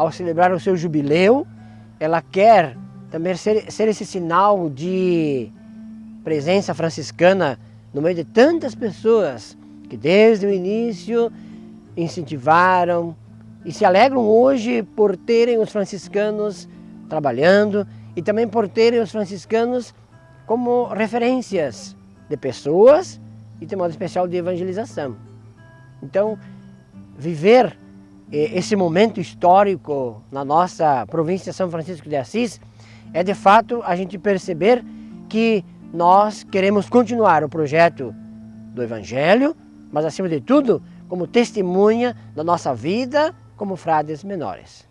ao celebrar o seu jubileu, ela quer também ser, ser esse sinal de presença franciscana no meio de tantas pessoas que desde o início incentivaram e se alegram hoje por terem os franciscanos trabalhando e também por terem os franciscanos como referências de pessoas e de modo especial de evangelização. Então, viver esse momento histórico na nossa província São Francisco de Assis é de fato a gente perceber que nós queremos continuar o projeto do Evangelho, mas acima de tudo, como testemunha da nossa vida como frades menores.